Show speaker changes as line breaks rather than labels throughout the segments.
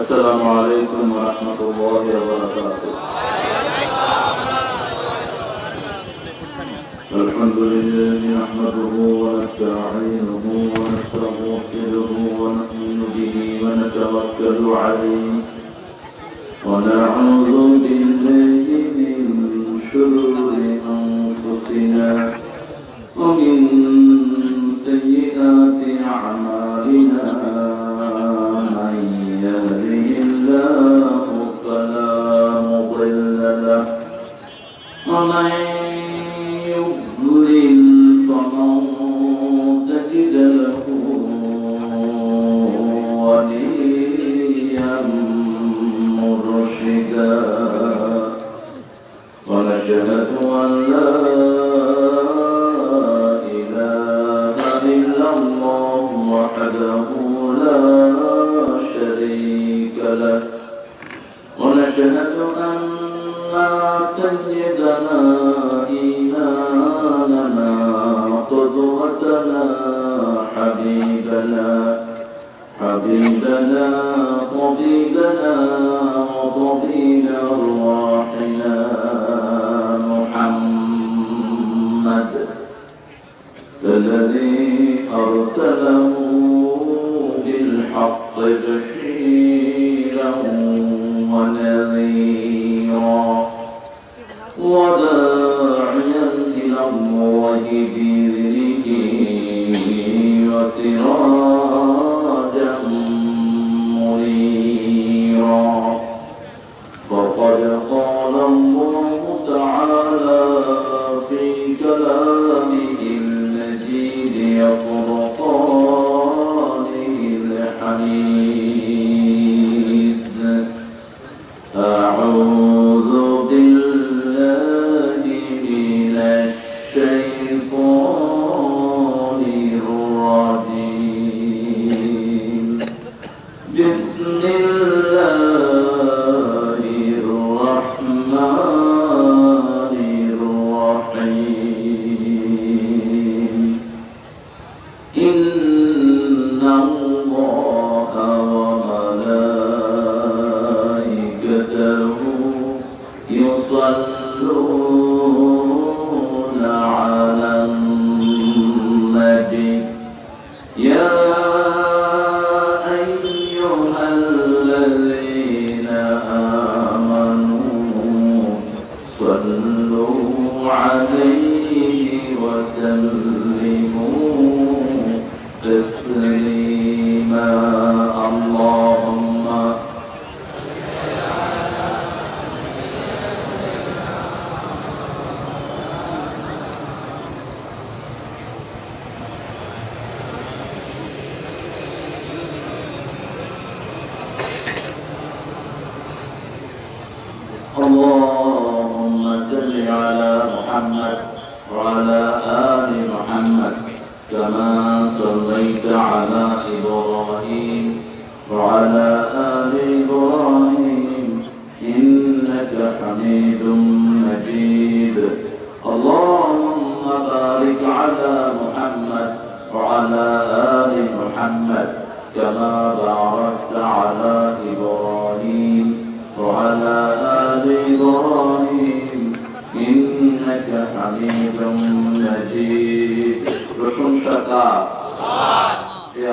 السلام عليكم ورحمة الله وبركاته. الحمد لله نحمده ونستعينه ونستغفره ونؤمن به ونتوكل عليه. ونعوذ بالله من شرور أنفسنا ومن سيئات أعمالنا.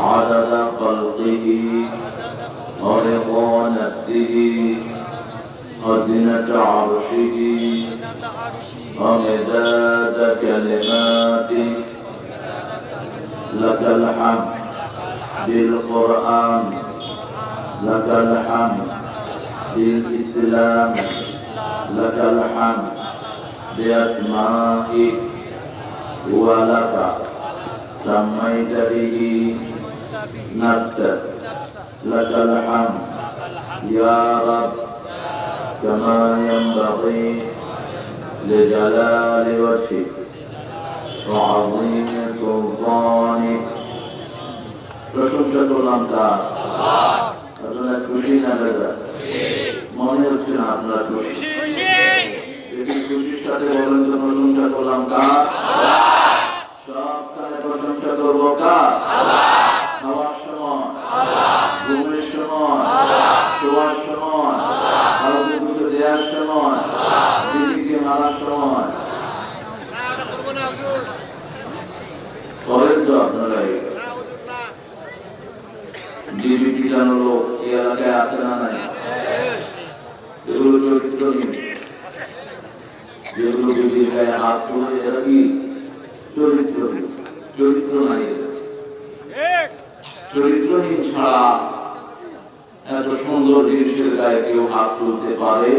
عدد خلقه ورضا نفسه وزنة عرشه ومداد كلماته. لك الحمد بالقرآن لك الحمد بالإسلام لك الحمد بأسمائك ولك سميت به. نفسك لك الحمد يا رب كما ينبغي لجلال وجهك وعظيم سلطانك প্রশংসা করলাম তার আপনারা খুশি না দাদা মনে হচ্ছে না আপনারা খুশি যদি খুশির সাথে বলেন তো প্রশংসা করলাম কার সব কালে প্রশংসা করবো কার খাওয়ার সময় ঘুমের সময় শোয়ার সময় কাউকে কিছু দেওয়ার সময় দিদিকে মারার সময় করেন তো আপনারা এটা? ডিবিটি জানো এই চরিত্র নাই এদের। চরিত্রহীন ছাড়া এত সুন্দর জিনিসের গায়ে কেউ হাত তুলতে পারে?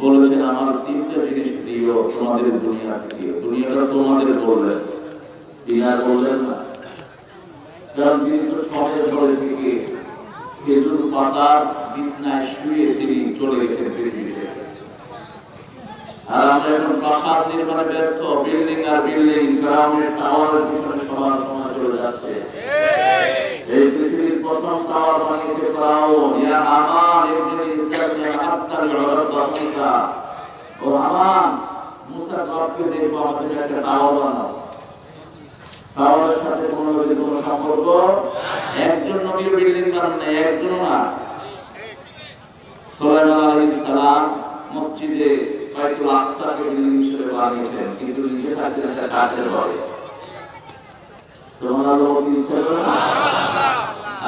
বলেছেন, আমার তিনটা জিনিস প্রিয়, তোমাদের দুনিয়া থেকে দুনিয়াটা তোমাদের বললেন। তিনি আর বললেন না। কারণ তিনি তো ছয়ের ঘরে থেকে খেজুর পাতার বিছনায় শুয়ে তিনি চলে গেছেন পৃথিবী আর আমরা এখন প্রাসাদ নির্মাণে ব্যস্ত বিল্ডিং আর বিল্ডিং ফেরাউনের টাওয়ারের পিছনে সবার সময় চলে যাচ্ছে। এই পৃথিবীর প্রথম টাওয়ার বানিয়েছে ফেরাউন ইয়া আমান ইবনে ইসরাঈল ইয়া হাত্তা লিউরাদ মুসা ও আমান মুসা বাপকে দেখব আমাদের একটা টাওয়ার বানাও। টাওয়ারের সাথে কোনো যদি কোনো সম্পর্ক? একজন নবী বিল্ডিং বানান না একজনও না। সুলাইমান আলাইহিস সালাম মসজিদে বাইতুল আকসাকে বিল্ডিং হিসেবে বানিয়েছেন, কিন্তু নিজে থাকতেন একটা কাঠের ঘরে?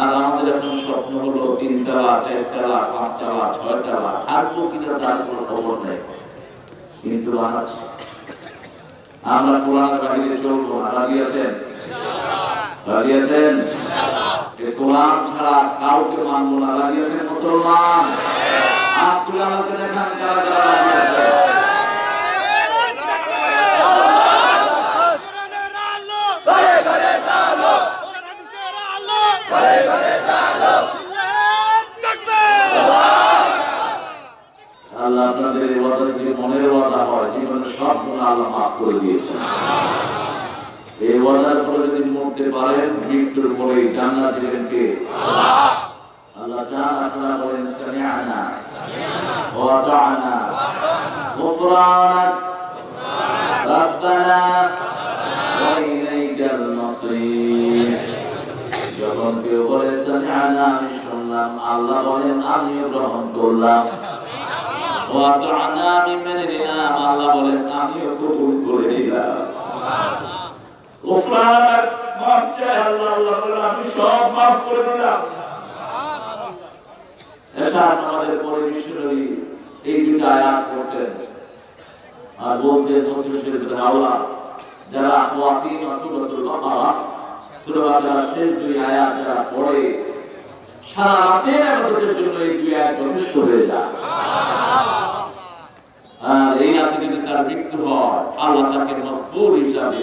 আর আমাদের এখন স্বপ্ন হলো তিনতলা, চারতলা, পাঁচতলা, ছয়তলা, থাকব কিনা তার কোনো খবর নেই। কিন্তু বানাচ্ছে আমরা কোরআন বাহিরে চলবো রাজি আছেন? রাজি এ কোরআন ছাড়া কাউকে মানবো না। আছেন মুসলমান। হাত তুলে আমাকে দেখান কারা আল্লাহ আপনাদের ওয়াদা যদি মনের ওয়াদা হয় জীবনে সব গুণ আল্লাহ মাফ করে দিয়েছেন। এই ওয়াদার ফলে যদি মরতে পারেন মৃত্যুর পরে জান্নাত দিবেন কে আল্লাহ চান আপনারা বলেন সামিআনা ওয়া আতা'না غفرانك ربنا وإليك المصير যখন কেউ বলে সামিআনা আমি শুনলাম আল্লাহ বলেন আমিও গ্রহণ করলাম ওয়াতা'না আমি মেনে নিলাম আল্লাহ বলেন আমিও কবুল করে নিলাম গোফরানাক মাফ চাই আল্লাহ আল্লাহ বলেন আমি সব মাফ করে দিলাম। এটা আমাদের পরে মিশনারি এই দুটো আয়াত করতেন। আর বলতেন মুসলিম শরীফের হাওলা যারা ওয়াকিন সুরাতুল বাকারা সূরা শেষ দুই আয়াত যারা পড়ে, সারা রাতের আমাদের জন্য এই দুই আয়াত যথেষ্ট হয়ে যায়। আর এই রাতে যদি তার মৃত্যু হয়, আল্লাহ তাকে মকবুল হিসাবে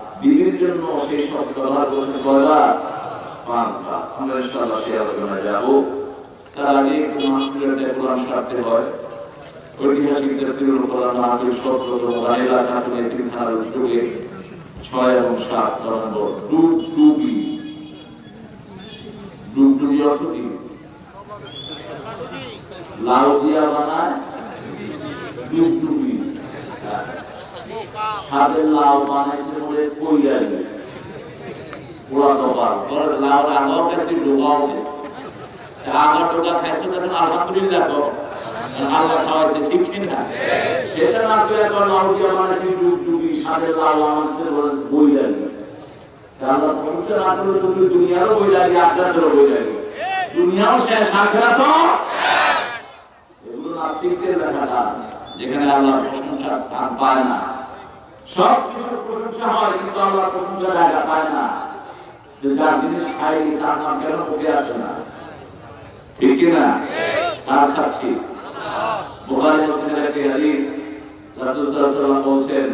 বিবির জন্য সেই আলোচনায় যাব। তার আগে একটু মাহফিলের কোরআন হয়। ঐতিহাসিক তফসিরুল ছয় এবং সাত নভেম্বর ডুবডুবি ডুবডুবি অর্থ কি? লাউ দিয়া বানায় ডুবডুবি সাদের লাউ বানাইছে বলে কইয়াই পোড়া কপাল তোর লাউ আগর কাছে ডুবাও আগর টোকা খাইছে, তখন আলহামদুলিল্লাহ কর আল্লাহ খাওয়াইছে, ঠিক কি না সেটা না করে এখন লাউ দিয়া বানাইছে ডুবডুবি সাদের লাউ বানাইছে বলে কইয়াই আল্লাহ প্রশংসা না করলে তুমি দুনিয়ারও বই লাগে, আখেরাতেরও বই লাগে। দুনিয়াও শেষ, আখেরাতও এগুলো নাস্তিকদের লেখাটা যেখানে আল্লাহ প্রশংসার স্থান পায় না। সব কিছুর প্রশংসা জিনিস খাই তার নাম কেন মুখে আসে না? ঠিক কিনা তার সাক্ষী। বুখারী মুসলিমের একটি হাদিস বলছেন,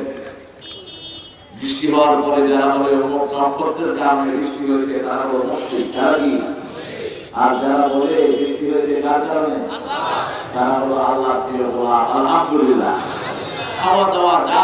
বৃষ্টি হওয়ার পরে যারা বলে নক্ষত্রের কারণে বৃষ্টি হয়েছে, তারা হলো মুশরিক, তারা আর যারা বলে, বৃষ্টি হয়েছে কার কারণে? তারা হলো আল্লাহ বলা আলহামদুলিল্লাহ। খাওয়া দাওয়া, যা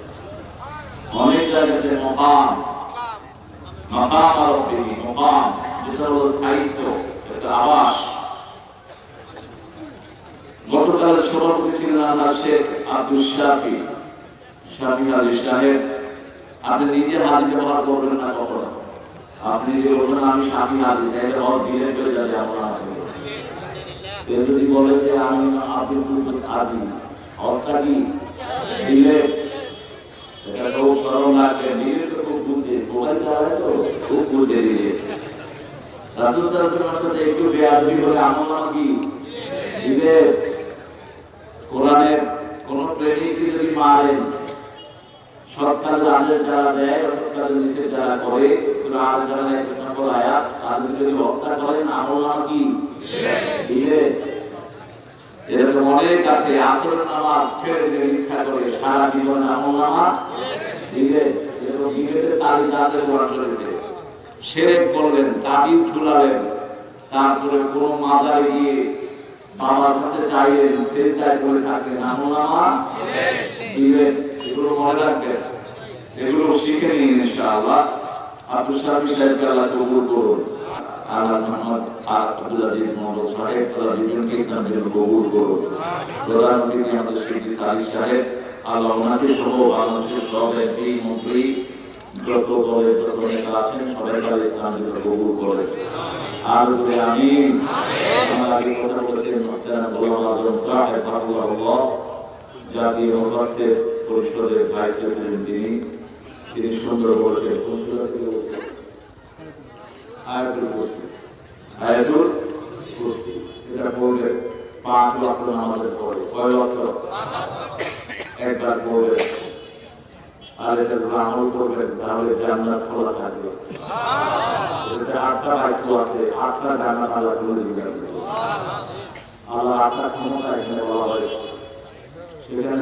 অনেক জায়গাতে মকাম। মকাম আরবি মকাম। যেটা হলো স্থায়িত্ব, একটা আবাস। গতকালের সভাপতি ছিলেন আল্লাহ শেখ আব্দুল শাফি শাফি আলী সাহেব। আপনি নিজে হাত ব্যবহার করবেন না কখনো। আপনি যদি বলবেন, আমি স্বামী হাজি তাহলে হক দিলে চলে যাবে আমার কেউ যদি বলে যে, আমি আব্দুল হাজি কি দিলে এটা খুব বুঝে মোবাইল চালায় তো খুব কি দিলে কোরআনের কোন দেয় অসৎ করে সূরা আল ইমরানের এক নম্বর আয়াত তাদের যদি হত্যা কি দিলে এরকম অনেক আছে আসর নামাজ ইচ্ছা করে সারা জীবন আমল নামা তারপরে কোনো মাজারে গিয়ে বাবার কাছে চাইলেন সেজদায় করে থাকলেন এগুলো মনে রাখবেন। এগুলো শিখে নিন ইনশাআল্লাহ। আব্দুল শাফি সাহেবকে আল্লাহ আল্লাহ সাহেব, আল্লাহ বিজনকে ইসলাম কবুল সাহেব আল্লাহ ওনাকে সহ বাংলাদেশের সব এমপি মন্ত্রী যত দলের যত নেতা আছেন, সবাই আল্লাহ ইসলাম কবুল করে আর যদি আমি আমার আগে কথা বলছেন মোহতারাম গোলাম আজম সাহেব আল্লাহ জাতীয় মহাসের পরিষদের ভাইস প্রেসিডেন্ট তিনি তিনি সুন্দর পাঁচ ওয়াক্ত নামাজের পরে। কয় ওয়াক্ত? একবার পড়লে আর এটা আমল করবেন তাহলে জান্নাত খোলা থাকবে। আটটা বাক্য আছে, আটটা জান্নাত আল্লাহ খুলে দিবেন। আল্লাহ আটটা ক্ষমতা এখানে বলা হয়েছে। সেখানে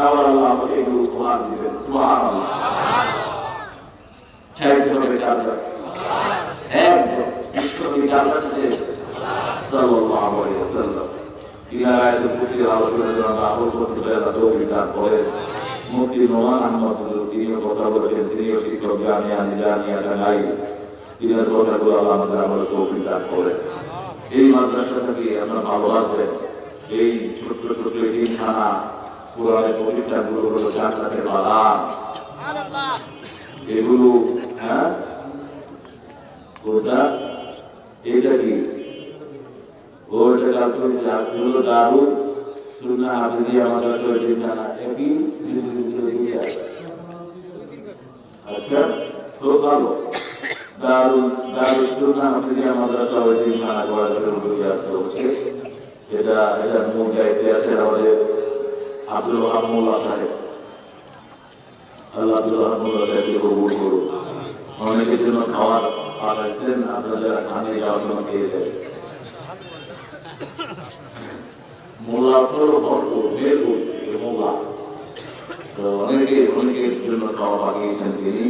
আবার আল্লাহ আমাকে এগুলো উপহার দিবেন। সুবহানাল্লাহ। চাইতে হবে কার কাছে একদম বিশ্বনবী কার কাছে চেয়েছে সাল্লাল্লাহু আলাইহি ওয়াসাল্লাম। তিনি আয়াতুল কুরসির আলোচনার জন্য আমল করতে চাই আল্লাহ তৌফিক দান করেন মুফতি নোমান আহমদ তিনিও কথা বলেছেন, তিনিও করেন এই মাদ্রাসাটাকে আমরা ভালো রাখবেন এই ছোট্ট ছোট্ট কোরআনের প্রতিষ্ঠানগুলো হলো জান্নাতের বাগান। এগুলো হ্যাঁ? কোনটা এটা কি? ওটা আপনি হলো দারুণ সুন্না হাফিজি আমাদের তো ঠিকানা একই আচ্ছা তো ভালো। দারুল দারুল মাদ্রাসা ওই দিন খানা করার উদ্যোগে হচ্ছে। এটা এটা মূল দায়িত্বে আছে আমাদের আব্দুল রহমুল্লাহ সাহেব। আল্লাহ আব্দুল সাহেবকে করুন। অনেকের জন্য খাওয়ার পাঠাচ্ছেন আপনারা খানে যাওয়ার জন্য খেয়ে দেয়। মোল্লা মোল্লা। খাওয়া পাঠিয়েছেন তিনি।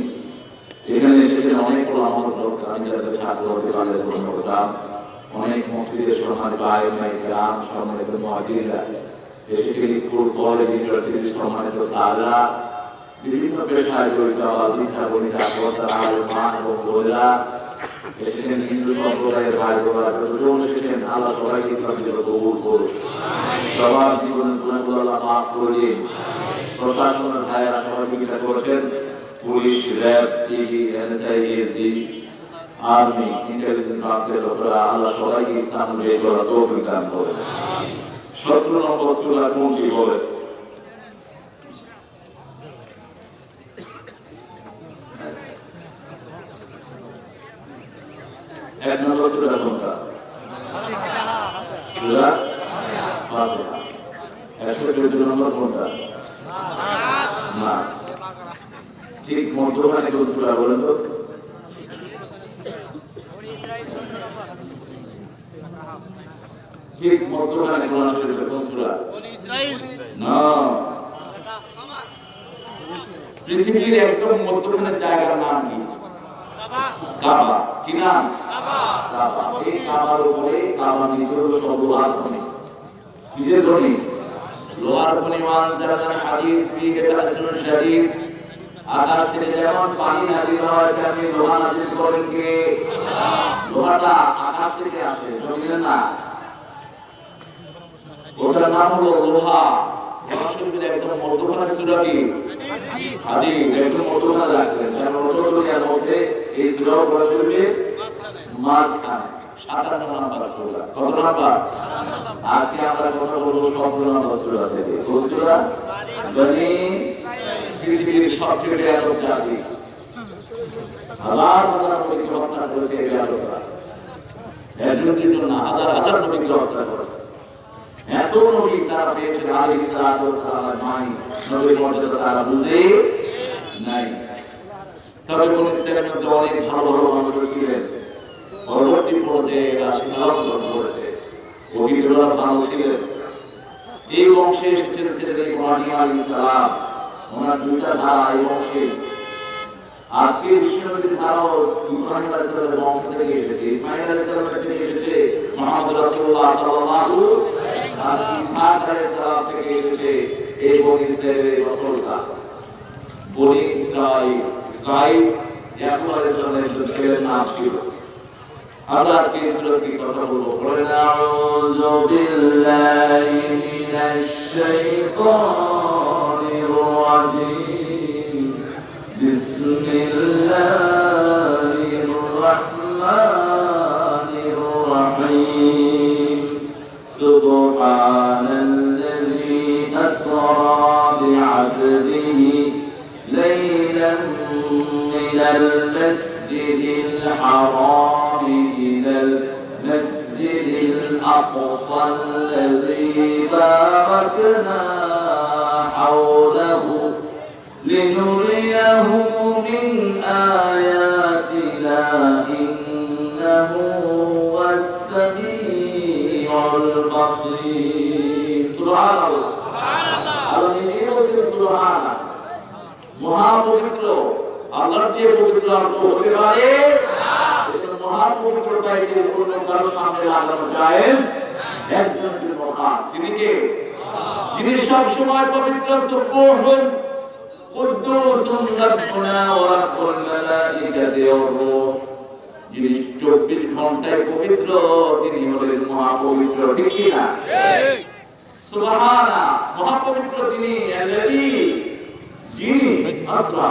এখানে অনেক আমার লোক, আমি যাদের ছাত্র হতে পারে করতাম। অনেক মসজিদের সম্মানিত আইমাই গ্রাম সম্মানিত মহাজিরা। এসেছেন স্কুল কলেজ ইউনিভার্সিটির সম্মানিত সাররা বিভিন্ন পেশায় জড়িত আবার দীক্ষা গণিতা কর্তারা মা এবং বোনেরা এসেছেন হিন্দু সম্প্রদায়ের ভাই বোনেরা, যতজন এসেছেন, আল্লাহ সবাইকে ইসলামের জন্য কবুল করুন সবার জীবনের গুণাগুলো আল্লাহ মাফ করে প্রশাসনের ভাইয়েরা সহযোগিতা করেছেন। Police, RAB, TV, NSI SD army, intelligence আজকের লোকেরা আল্লাহ সবাইকে ইসলাম বিয়ে করার তৌফিক দান করেন। সতেরো নম্বর সুরা কোনটি বলে এক নম্বর সুরা কোনটা সুরা ফাতিহা একশো চোদ্দ নম্বর কোনটা না ঠিক মধ্যখানে কোন সুরা বলেন তো ঠিক মধ্যখানে কোন শরীফে কোন সুরা? না। পৃথিবীর একদম মধ্যখানে জায়গার নাম কি? কাবা। কি নাম? কাবা। এই কাবার উপরে কাবা নিচে সব লোহার খনি। কিসের খনি? লোহার খনি মান জানাজান হাদিস ফিহে তাসনুন শাদীদ। আকাশ থেকে যেমন পানি নাজিল হয় তেমনি লোহা নাজিল করেন কে? লোহাটা আকাশ থেকে আসে জমিনে না? ওটার নাম হলো লোহা। শরীফের একদম মধ্যখানে সূরা কি হাদিস একদম মধ্যখানে রাখবেন কারণ ওটা দুনিয়ার এই সূরা লোহা শরীফের মাঝখানে। সাতান্ন নাম্বার সূরা। আমরা কথা বলব নাম্বার সূরা থেকে। কোন সূরা? বনি হাজার হাজার নবীকে হত্যা করেছে এই ব্যাপকরা একজন হাজার হাজার নবীকে হত্যা করে এত নবী তারা পেয়েছেন আলী সালাম মাই নবীর মর্যাদা তারা বুঝে নাই। তবে কোন ইসলামের মধ্যে অনেক ভালো ভালো মানুষ ছিলেন। পরবর্তী পর্যায়ে এরা গ্রহণ করেছে। অভিজ্ঞরা ভালো ছিলেন। এই বংশে এসেছেন ছেলেদের ইব্রাহিম আলাইহিস সালাম। ওনার দুইটা ধারা এই বংশে। আজকে বিশ্বনবীর ধারাও ইব্রাহিম আলাইহিস সালামের বংশ থেকে এসেছে। ইসমাইল আলাইহিস সালামের থেকে এসেছে মুহাম্মদ রাসূলুল্লাহ সাল্লাল্লাহু আর সালাম থেকে এসেছে এই বনি ইসরায়েলের রাসূলটা বনি ইসরাইল ইসরাইল ইয়াকুব আলাইহিস সালামের ছেলের নাম ছিল আমরা আজকে ইসরায়েল কি কথা বলব বলেন আউযু বিল্লাহি মিনাশ শাইতানির রাজিম المسجد الحرام إلى المسجد الأقصى الذي باركنا حوله لنريه من آياتنا إنه هو السميع البصير سبحان الله আল্লাহ নিজেই বলছেন সুবহানাল্লাহ মহাপবিত্র আল্লাহর চেয়ে পবিত্র আর তো হতে পারে? মহাপবিত্রটাই যে কোনো কারও সামনে লাগানো যায় একজন মহান, তিনি কে? যিনি সব সময় পবিত্র সুবহুন কুদ্দুসুন রাব্বুনা ওয়া রাব্বুল মালাইকাতি রূহ যিনি 24 ঘন্টায় পবিত্র, তিনি হলেন মহাপবিত্র, ঠিক কি না? সুবহানা মহাপবিত্র তিনি যিনি আসরা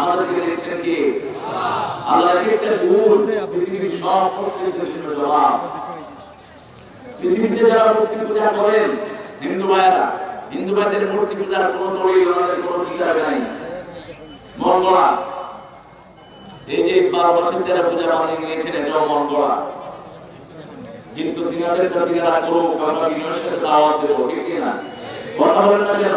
আমাদেরকে দেখছেন কি? আল্লাহ একটা গুণ পৃথিবীর সব প্রশ্নের জন্য জবাব। পৃথিবীতে যারা মূর্তি পূজা করেন, হিন্দু ভাইয়েরা, হিন্দু ভাইদের মূর্তি পূজার কোনো দড়ি ওনাদের কোনো কিতাবে নাই। মঙ্গলা। এই যে বারো বছর তেরা পূজা বানিয়ে নিয়েছেন, এটাও মঙ্গলা। কিন্তু তিনাদেরটা তিনারা করুক, আমরা বিনয়ের দাওয়াত দেবো, ঠিক না? কথা বলেন না কেন?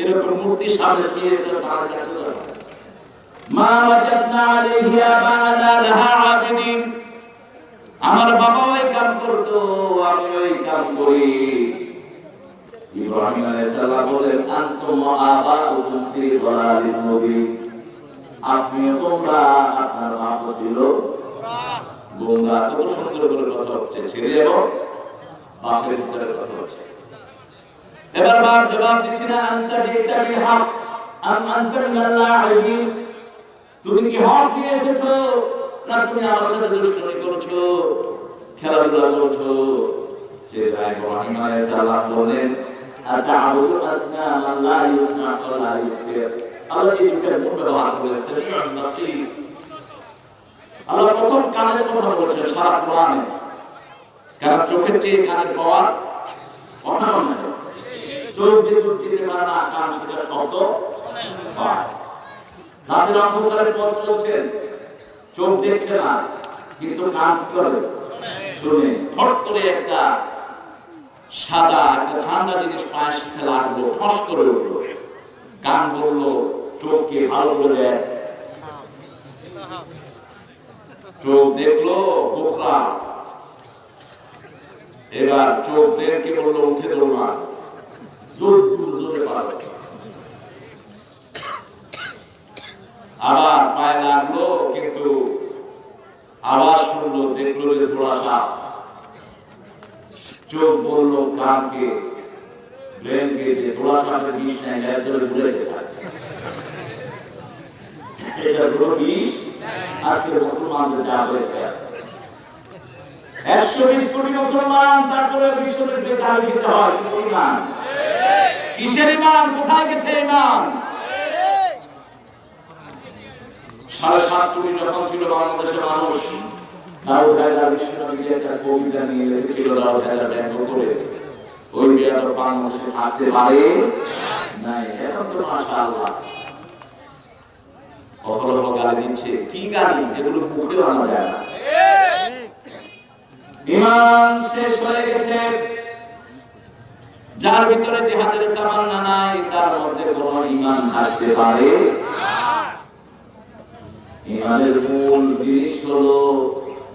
এরকম মূর্তি সামনে নিয়ে দাঁড়া যাচ্ছে মা ওয়াজাদনা আলাইহি আবানা লাহা আবিদিন। আমার বাবা ওই কাম করতো, আমি ওই কাম করি। ইব্রাহিম আলাইহিস বলেন আনতুম আবাউকুম ফি দালালিন মুবিন। আপনি তোমরা আপনার বাপ ছিল। গোমরা কত সুন্দর করে কথা হচ্ছে ছেলে এবং বাপের ভিতরে কথা হচ্ছে এবার বাপ জবাব দিচ্ছি না আনতা জিতা বি হক। আম আনতা মিনাল লাহিবিন তুমি কি হক নিয়ে এসেছ? না, তুমি সাথে দুষ্টুমি করছ, খেলাধুলা করছ? সেটা ইব্রাহিম আলাইহিস সালাম বলেন, আতা'বুদু আসনামান লা ইসমা'ু লা ইবসির আল্লাহ এই দুটো গুণ ব্যবহার করে সামিউল বাসীর। আল্লাহ প্রথম কানের কথা বলছেন, সারা কোরআনে। কারণ চোখের চেয়ে কানের পাওয়ার অসাধারণ নাই চোখ করে? ঠান্ডা জিনিস পায়ের সাথে লাগল ফস করে উঠল। কান বলল, চোখকে ভালো করে চোখ দেখল বোখরা এবার চোখ দেখে বলল, উঠে দৌড়া আবার পায়ে লাগল, কিন্তু আওয়াজ শুনলো, দেখল যে সাপ চোখ বলল কানকে, ব্রেনকে যে সাপের বিষ নেয় একজনে ঘুরে যেতে এটা হলো বিষ? আজকে মুসলমানদের যা হয়েছে। একশো বিশ কোটি মুসলমান, তারপরে হয় কিসের কোথায় গেছে কোটি যখন ছিল বাংলাদেশের মানুষ কবিতা নিয়ে লিখেছিল করে, ওই পারে নাই? এখন তো মাশাআল্লাহ। অহরহ গালি দিচ্ছে, কি গালি? যেগুলো মুখে আনা যায় না। ইমান শেষ হয়ে গেছে। যার ভিতরে যে জিহাদের তামান্না নাই, তার মধ্যে কোন ইমান থাকতে পারে? ইমানের মূল জিনিস হলো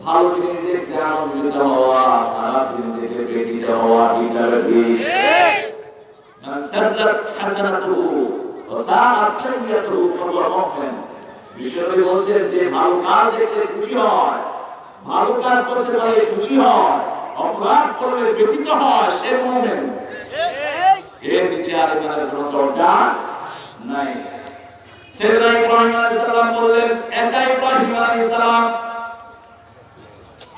ভালো জিনিস দেখতে আনন্দিত হওয়া, খারাপ জিনিস দেখে বেদিত হওয়া ইটার ঠিক সাদাত বিষয়টি বলছে যে ভালো কাজ দেখতে খুশি হয় ভালো কাজ করতে পারলে খুশি হয়, অপরাধ করলে ব্যথিত হয়, সে মুমিন এর নিচে আর ইমানের কোনো দরজা নাই। সেদিনা ইব্রাহিম আলাইহিস সালাম বললেন, একা ইব্রাহিম আলাইহিস সালাম।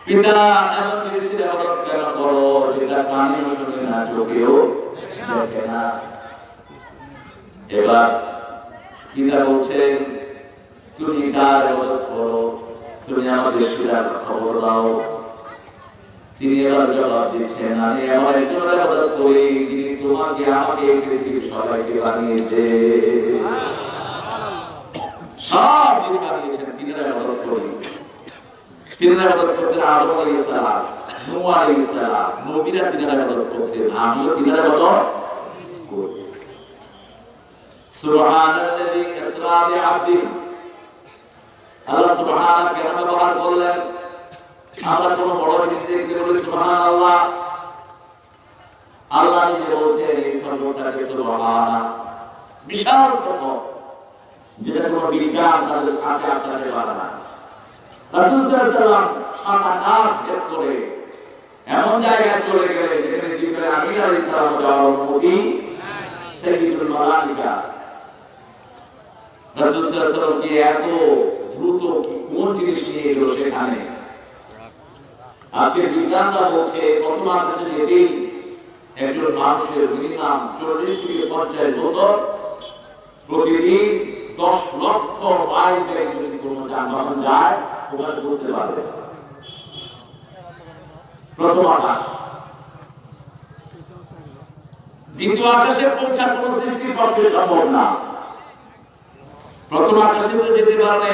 পিতা এমন জিনিসের আবাদত কেন করো যেটা কানেও শুনে না, চোখেও দেখে না। এবার পিতা বলছেন, তুমি কার ইবাদত করো তুমি আমাদের শিরার খবর দাও। তিনি এবার জবাব দিচ্ছেন, আমি এমন একজনের ইবাদত করি যিনি তোমাকে আমাকে পৃথিবীর সবাইকে বানিয়েছে। সব যিনি বানিয়েছেন, তিনি ইবাদত করি। তিনি ইবাদত করতেন আদম আলাইহিস সালাম, নূহ আলাইহিস সালাম, নবীরা তিনি ইবাদত করতেন আমিও তিনি ইবাদত করি। সুবহানাল্লাযী ইসরা বিআবদিহি। এমন জায়গায় চলে গেলে যেখানে জিবরাইল আমিন আলাইহিস এত জিনিস নিয়ে এলো সেখানে। আজকে বিজ্ঞানরা বলছে প্রথম আকাশে যেতেই একজন মানুষের মিনিমাম চল্লিশ থেকে পঞ্চাশ বছর, প্রতিদিন দশ লক্ষ বেগে যদি কোনো যানবাহন যায়, ওখানে করতে পারবে। প্রথম আকাশ। দ্বিতীয় আকাশে পৌঁছা কোন সৃষ্টির পক্ষে সম্ভব না। প্রথম আকাশে তো যেতে পারে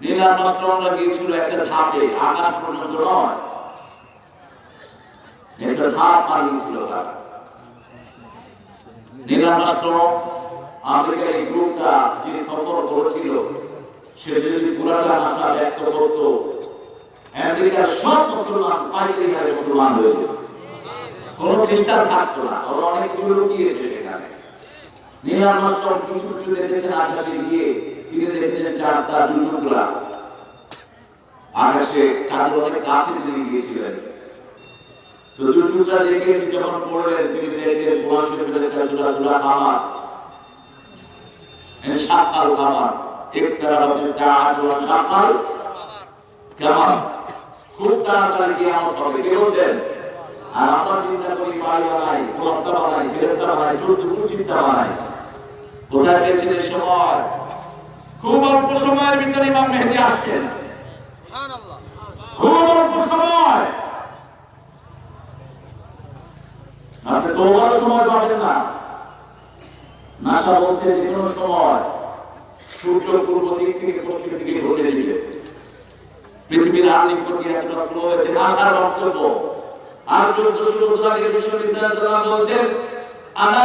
নীল আর্মস্ট্রংরা গিয়েছিল একটা ধাপে আকাশ পর্যন্ত নয়। একটা ধাপ তারা। যেত। কোন খ্রিস্টান থাকতো না অনেক কিছু লুকিয়েছে সেখানে। নীল আর্মস্ট্রং কিছু কিছু দেখেছেন আকাশে গিয়ে তিনি দেখেছেন চারটা দুটুকরা আকাশে চাঁদের অনেক কাছে তিনি গিয়েছিলেন। তো দুটুকরা দেখে যখন পড়লেন, তিনি দেখলেন কোরআন শরীফের একটা সূরা সূরা কামার। এনে শাকাল কামার। ইকতারাবাত সাআত ওয়া শাকাল কামার। খুব তাড়াতাড়ি কিয়ামত হবে। কে বলছেন? আর আমরা চিন্তা করি বাড়ি বানাই গোলাপটা বানাই ছেলেটা বানাই চোদ্দ চিন্তা বানাই কোথায় পেয়েছেন সময়? খুব অল্প সময়ের ভিতরে ইমাম মেহেদি আসছেন। খুব অল্প সময়। আপনি তো সময় পাবেন না। নাসা বলছে যে কোনো সময় সূর্য পূর্ব দিক থেকে পশ্চিম দিকে ঘুরে দিবে পৃথিবীর আর্নিক প্রতি স্লো হয়েছে। নাসার বক্তব্য আর চোদ্দশো বলছেন আনা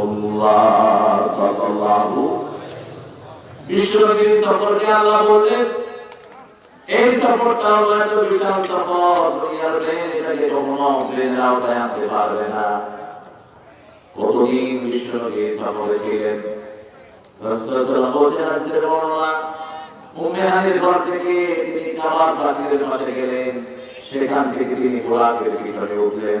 রাসূলুল্লাহ সাল্লাল্লাহু বিশ্বনবী সফরকে আল্লাহ বললেন, এই সফরটা হলো এত বিশাল সফর সেখান থেকে তিনি বোরাকের পিছনে উঠলেন।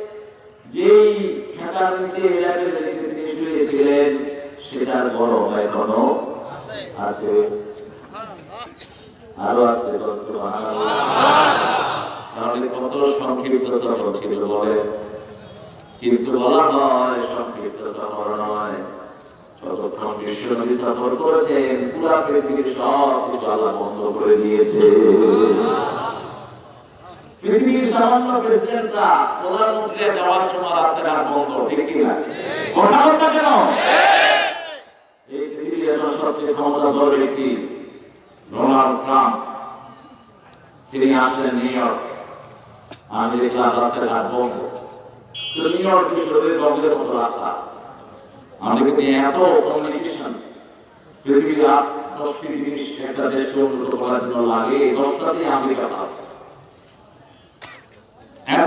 যেই খেতার নিচে এলাকের নিচে তিনি শুয়েছিলেন, সেটার বড় হয় কোন আছে। আরও আসতে তাহলে কত সংক্ষিপ্ত সফর ছিল বলে? কিন্তু বলা হয় সংক্ষিপ্ত সফর নয়। যতক্ষণ বিশ্বনবী সফর করেছেন, পুরা পৃথিবীর সব কিছু আল্লাহ বন্ধ করে দিয়েছে। পৃথিবীর সামান্য প্রেসিডেন্টরা প্রধানমন্ত্রীরা যাওয়ার সময় রাস্তাঘাট বন্ধ, ঠিক কি না? কথা বলতে কেন? এই পৃথিবী এত সর্ব সবচেয়ে ক্ষমতাধর ব্যক্তি ডোনাল্ড ট্রাম্প, তিনি আসলেন পৃথিবীর দশটি জিনিস একটা দেশকে উন্নত করার জন্য লাগে দশটাতেই আমেরিকা ফার্স্ট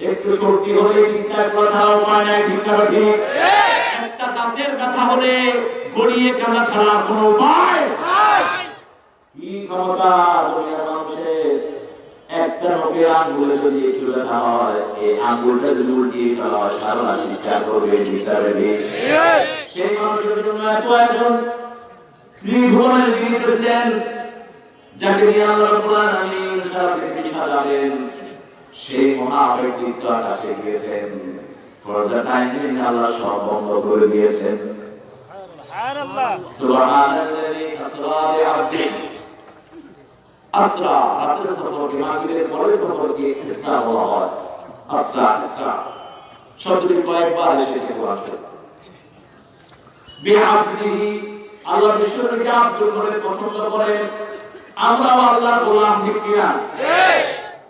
একটু শক্তি হলে বিস্তার কথা উপায় নাই ঠিক একটা দাঁতের ব্যথা হলে গড়িয়ে কাটা ছাড়া কোনো উপায় কি ক্ষমতা মানুষের? একটা আঙ্গুলে যদি আঙ্গুলটা যদি সেই যাকে দিয়ে সেই মহা আকাশে গিয়েছেন ফর দ্য আল্লাহ সব বন্ধ করে দিয়েছেন আসরা রাতের সফরকে মাগরিবের পরে সফরকে ইসরা বলা হয়। আসরা ইসরা শব্দটি কয়েকবার এসেছে কোরআনে বিআবদিহি আল্লাহ বিশ্বনবীকে আব্দুল বলে পছন্দ করেন। আমরাও আল্লাহর গোলাম ঠিক কিনা?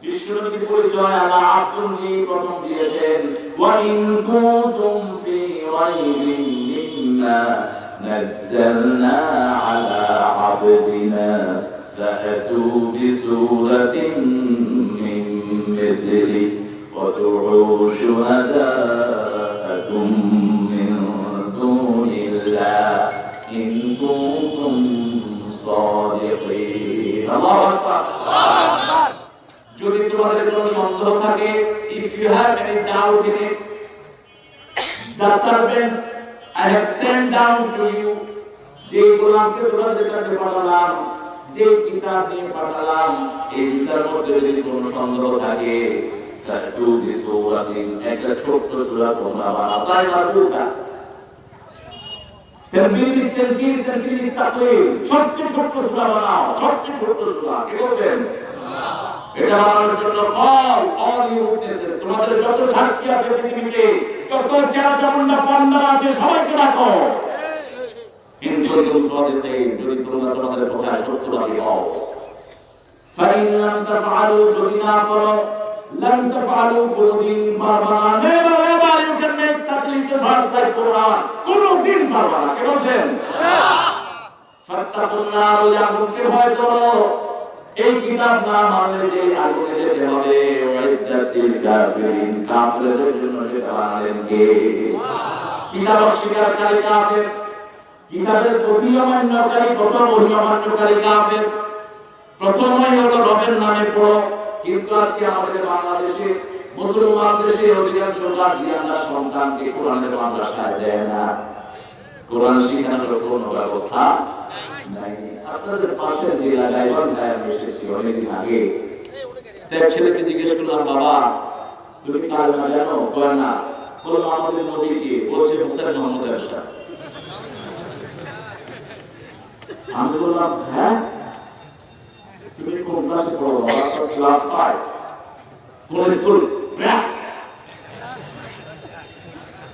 বিশ্বনবীর পরিচয় আল্লাহ আব্দুল নিয়ে প্রথম দিয়েছেন ওয়া ইন কুনতুম ফি রাইবিন মিম্মা নাযালনা আলা আবদিনা فأتوا بسورة من مثله وادعوا شهداءكم من دون الله إن كنتم صادقين الله أكبر যদি তোমাদের কোনো সন্দেহ থাকে, if you have any doubt in it the servant I have sent down to you যে গোলামকে তোমাদের কাছে পাঠালাম, যে কিতাব নিয়ে পাঠালাম, এই দুটার মধ্যে যদি কোনো সন্দেহ থাকে একটা ছোট্ট সূরা বানাও। তাই ছোট্ট ছোট্ট বানাও ছোট্ট সূরা। কি বলছেন? এটা বানানোর জন্য অল অল উইটনেসেস তোমাদের যত সাক্ষী আছে পৃথিবীতে যত যারা চামুন্ডা পান্ডা আছে সবাইকে রাখো কিন্তু যদি তোমরা তোমাদের কথায় সত্যবাদী হও ফাইন লাম তাফআলু যদি না করো লাম তাফআলু কোনদিন পারবা না never ever you can make তাকলিফ ভার্স বাই কোনদিন পারবা না। কে বলছেন? ফাত্তাকুন নার ভয় করো। এই কিতাব না মানলে যে আগুনে যেতে হবে ওয়াইদাতিল কাফিরিন, কাফিরদের জন্য যেটা বানালেন কে কিতাব অস্বীকারী কাফির, কিতাবের প্রতি অমান্যকারী, প্রথম ওহি কাফের। প্রথমই হলো রবের নামে পড়ো কিন্তু আজকে আমাদের বাংলাদেশে, মুসলমান দেশে অধিকাংশ গার্জিয়ানরা সন্তানকে কোরআনের মাদ্রাসায় দেয় না। কোরআন শিখানোর কোনো ব্যবস্থা নাই। আপনাদের পাশের যে এলাকায় আমি এসেছি অনেকদিন আগে। তার ছেলেকে জিজ্ঞেস করলাম বাবা তুমি কার না জানো? কয় না। বললাম আমাদের নবীকে বলছে হুসেন মোহাম্মদ এরশাদ। আমি বললাম হ্যাঁ? তুমি কোন ক্লাসে পড়ো? বাবা তো ক্লাস ফাইভ। কোন স্কুল?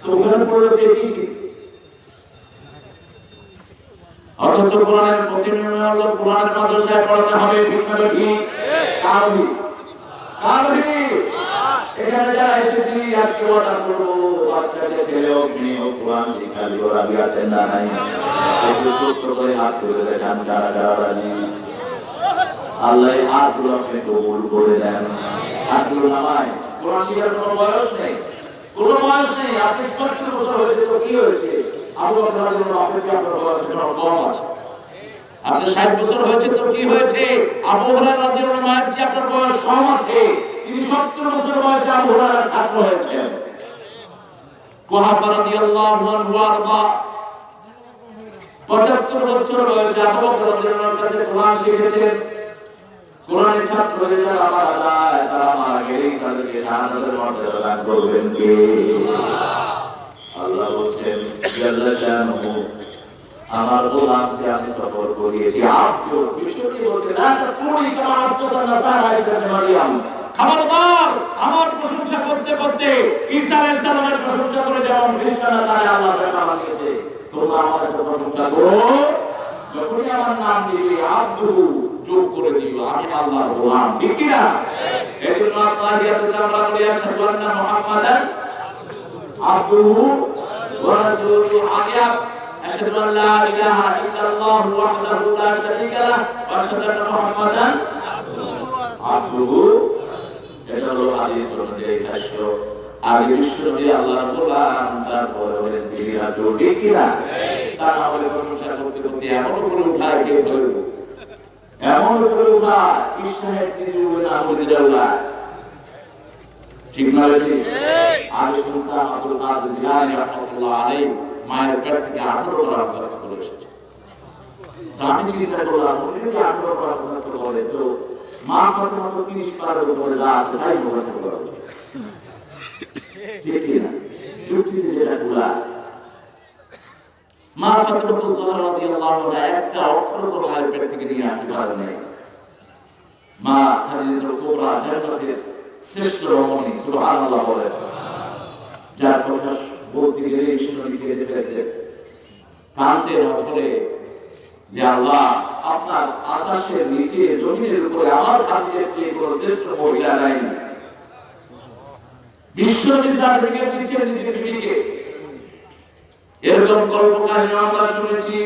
তো ওখানে একই শিখ অথচ কোরআনের প্রতিনিয়ম হলো, কোরআনের মাদ্রাসায় পড়াতে হবে ঠিক ঠিক কারবি কারবি এখানে যারা এসেছি, আজকে অর্ডার করব, বাচ্চাকে ছেলে হোক, মেয়ে হোক, কোরআন শিক্ষাবি ওরা আছেন না নাই? একটু সূত্র করে হাত তুলে দেখান যারা যারা রাজি? আল্লাহ হাতগুলো আপনি কবুল করে দেন হাতগুলো নামায়। কোরআন শিখার কোনো বয়স নেই? কোনো বয়স নেই। আপনি সত্তর বছর হয়েছে, তো কি হয়েছে? আবু বকর রাদিয়াল্লাহু আনহু আপনার বয়স কোনো কম আছে। আপনি ষাট বছর হয়েছে তো কি হয়েছে? আবু হুরায়রা রাদিয়াল্লাহু মায়ের চেয়ে আপনার বয়স কম আছে। তিনি সত্তর বছর বয়সে আবু হুরায়রার ছাত্র হয়েছেন। কুহাফা রাদিয়াল্লাহু আনহু আরবা। পঁচাত্তর বছর বয়সে আবু আনহুর কাছে কোরআন শিখেছেন। কোরআনের ছাত্র হয়ে যারা মারা যায় তারা মারা গেলেই তাদেরকে শাহাদাতের মর্যাদা দান করবেন কে? আল্লাহ বলছেন আমার গোলামকে আমি সফর করিয়েছি।
খবরদার আমার প্রশংসা করতে করতে ঈসা আলাইহিস প্রশংসা করে যেমন
খ্রিস্টানরা তারা আল্লাহ বেটা বানিয়েছে তোমরা আমার প্রশংসা করো। যখনই আমার নাম দিবে আব্দু যোগ করে দিও। আমি আল্লাহর গোলাম ঠিক কি এই জন্য আত্মাহিয়াতে আমরা বলি আশহাদু আন্না মুহাম্মাদান ওয়া রাসূলুহু আগে আশহাদু আন লা ইলাহা ইল্লাল্লাহু ওয়াহদাহু লা শারীকা লাহ ওয়া আশহাদু আন্না মুহাম্মাদান আব্দুহু। এটা হলো হাদিস অনুযায়ী ভাষ্য আগে বিশ্বনবী আল্লাহর গোলাম, তারপরে হলেন করতে এমন উপরে উঠায় কেউ ধরবো? এমন উপরে উঠায় কৃষ্ণের নিজে উঠবে না বলে যাওয়া ঠিক না ঠিক আগে শুনতাম আব্দুল কাদের জিলানী রাহমাতুল্লাহ আলাইহি মায়ের পেট থেকে 18 বার অভ্যস্ত করে এসেছে। তো আমি চিন্তা করলাম উনি যদি 18 বার অভ্যস্ত করে তো মা কত মতো 30 পারের উপরে যা তাই মুখস্থ করা। ঠিক কি না? যুক্তিতে যেটা গুলা মা ফাতেমাতুল জোহরা রাদিয়াল্লাহু আনহা একটা অক্ষর তো পেট থেকে নিয়ে আসতে পারেন মা খাদিজাতুল কুবরা জান্নাতের শ্রেষ্ঠ রমণী, সুবহানাল্লাহ বলে। যার কথা বলতে গেলে ঈশ্বরী কেঁদে ফেলেছে যে আল্লাহ আপনার আকাশের নিচে, জমিনের উপরে আমার খাদ্যের চেয়ে কোনো শ্রেষ্ঠ মহিলা নাই। বিশ্ব নিজের বিবিকে এরকম শুনেছি।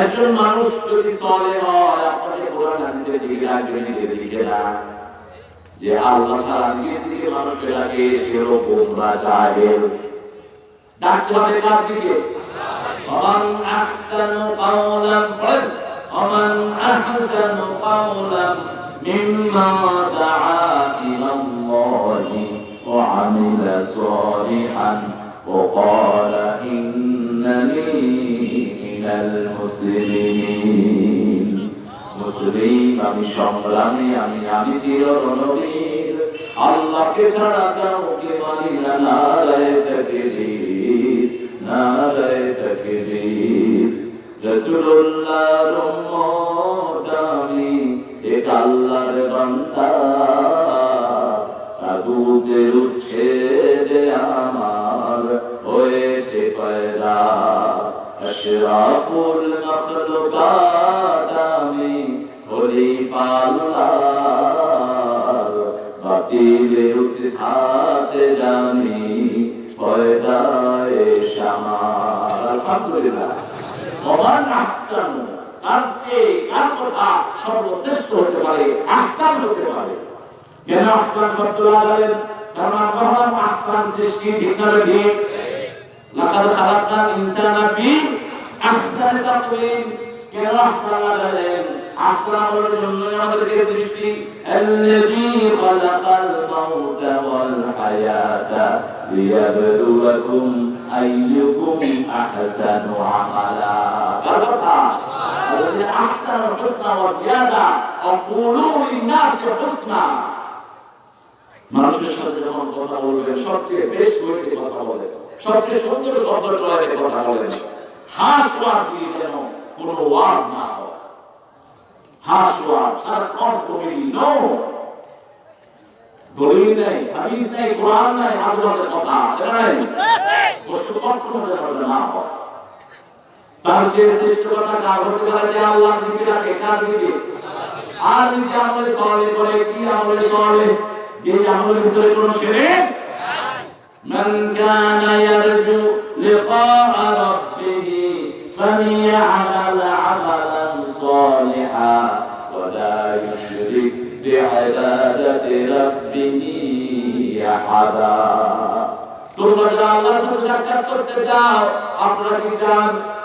একজন মানুষ যে আল্লাহ ছাড়া নিজের দিকে মানুষকে ডাকে সেও গোমরা জাহেল ডাকতে হবে কার দিকে ومن أحسن قولا قل ومن أحسن قولا ممن دعا إلى الله وعمل صالحا وقال إنني من المسلمين মুসলিম আমি সংগ্রামী আমি আমি চির রণবীর আল্লাহকে ছাড়া কাউকে মানি না উচ্ছেদে আহসান হতে পারে কেন আহসান শব্দ লাগালেন কারণ আল্লাহ আহসান সৃষ্টি ঠিক না ঠিক লাকাদ খালাকনাল ইনসানা ফি আহসানি তাকওয়িম কেন আহসান লাগালেন আহসান হওয়ার জন্য আমাদেরকে সৃষ্টি আল্লাযী খালাকাল মাউতা ওয়াল হায়াতা লিয়াবলুয়াকুম আইয়ুকুম আহসানু আমালা কার কথা الذي أحسن الحسنى وزيادة وقولوا للناس حسنا মানুষের সাথে যখন কথা বলবেন সবচেয়ে বেশ বইতে কথা বলেন সবচেয়ে সুন্দর শব্দ চয়েতে কথা বলেন হাস ওয়ার দিয়ে যেন কোনো ওয়ার না হয় হাস ওয়ার সারাক্ষণ কমেডি নো দলিল নেই হাদিস নেই কোরআন নেই আল্লাহর কথা আছে না নাই বস্তু কখনো যেন না হয় তার চেয়ে শ্রেষ্ঠ কথা কার হতে পারে যে আল্লাহ দিকে ডাকে কার দিকে আর যদি আমলে সলে করে কি আমলে সলে যে আমলের ভিতরে কোনো শিরক من كان يرجو لقاء ربه فليعمل عملا صالحا ولا يشرك بعبادة ربه أحدا তোমরা যারা আল্লাহর সাথে সাক্ষাৎ করতে চাও আপনারা কি চান চান আজকে বুঝতে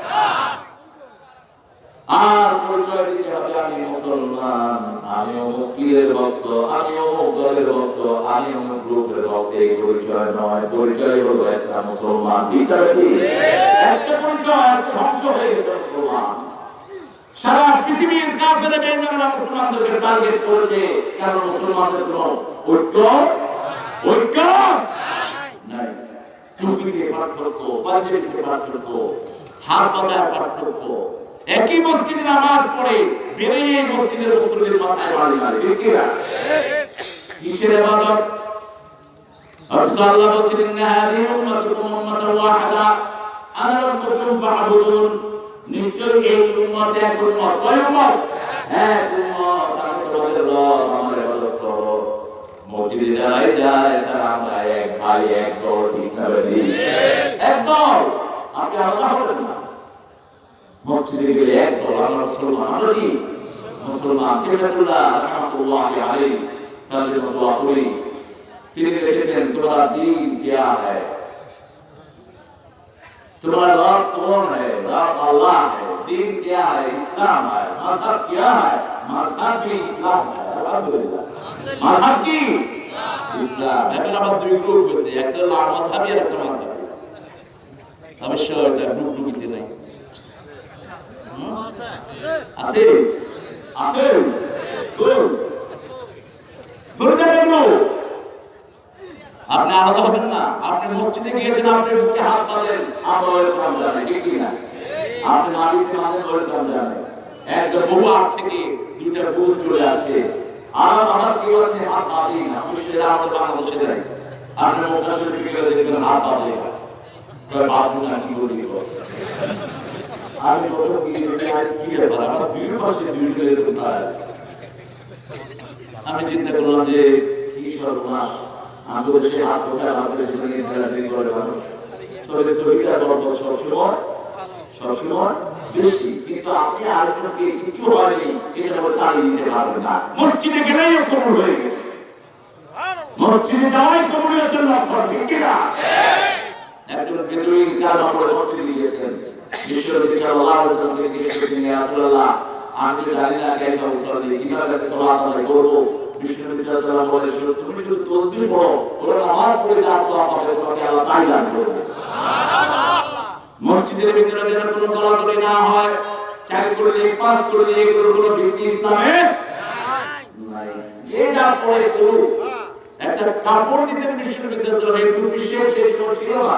আর পরিচয় দিতে হবে আমি মুসলমান, আমি অমুক পীরের ভক্ত, আমি অমুক দলের ভক্ত, আমি অমুক গ্রুপের ভক্ত, এই পরিচয় নয়, পরিচয় হলো একটা মুসলমান একটা ধ্বংস হয়ে গেছে মুসলমান।
সারা পৃথিবীর কাফের বেঈমানরা মুসলমানদেরকে
টার্গেট করেছে কারণ মুসলমানদের কোনো ঐক্য?
ঐক্য?
নাই। টুপিতে পার্থক্য, পাঞ্জাবিতে পার্থক্য হাত পাতার পার্থক্য।
একই মসজিদে নামাজ পড়ে বেরিয়ে মসজিদের মুসলিমের মাথায়
মারি মারি? কিসের ইবাদত? আল্লাহ বলছেন ইন্না হাদিহি উম্মাতুকুম উম্মাতান ওয়াহিদা। আনা রাব্বুকুম ফা'বুদুন। নিশ্চয় এই উম্মত এক উম্মত। কয় উম্মত? এক উম্মত। আমি রব আমার ইবাদত করো। মসজিদে যারাই যায়, তারা আমরা এক ভাই, এক দল, ঠিক না দল। আপনি আলাদা হবেন না। মসজিদে গেলে এক দল আমরা মুসলমান আমরা কি মুসলমান কেফাতুল্লাহ রহমাতুল্লাহ আলাইহি তাদের দোয়া করি তিনি লিখেছেন তোমার দিন क्या है तुम्हारा रब कौन है रब अल्लाह है दीन क्या है इस्लाम है मजहब क्या है मजहब भी इस्लाम है अल्हम्दुलिल्लाह मजहब की ইসলাম
এখন আবার দুই গ্রুপ হয়েছে একটা হলো আমার ভাবি আর একটা মাথাবি অবশ্য এটা গ্রুপ গ্রুপিতে নাই
আছে আছে
আপনি আলাদা হবেন না। আপনি মসজিদে গিয়েছেন, আপনি বুকে হাত বাঁধেন।
আমরা ওয়েলকাম জানাই ঠিক কি না? আপনি মাটিতে মাঝে ওয়েলকাম জানাই
একটা বহু আগ থেকে
দুইটা বুথ চলে আসে আর আমার কেউ আছে, হাত বাঁধি না। আমি সেটা আমাদের বাংলাদেশে দেয় আপনি মক্কা শরীফে গেলে দেখবেন হাত কয় না কি বলি গো। আমি প্রথম গিয়ে আরে কি ব্যাপার? আমার দুই পাশে দুই এরকম কাজ আমি চিন্তা করলাম যে, কি সর্বনাশ। আমি তো সে হাত হাত করে সেখানে থেরাপি করে মানুষ। তবে শরীরটা গল্প সবসময় সবসময় বেশি। কিন্তু আপনি আরেকজনকে কিছু হয়নি। এটা আবার তাড়িয়ে দিতে পারবেন না।
মসজিদে গেলেই কবুল হয়ে গেছে। মসজিদে যাওয়াই কবুলের জন্য
একজন বেদুইন তার নম্বরে মসজিদে গিয়েছেন বিশ্বনবী সাল্লাল্লাহু আলাইহি ওয়াসাল্লামকে জিজ্ঞেস করলেন ইয়া রাসূলুল্লাহ আমি তো জানি না কেন মুসল্লি কীভাবে সালাত আদায় করব? বিশ্বনবী সাল্লাল্লাহু আলাইহি ওয়াসাল্লাম বলে, শুধু তুমি শুধু তসবিহ পড়ো
কাপড় বিশেষ
শেষ কোনো ছিল না।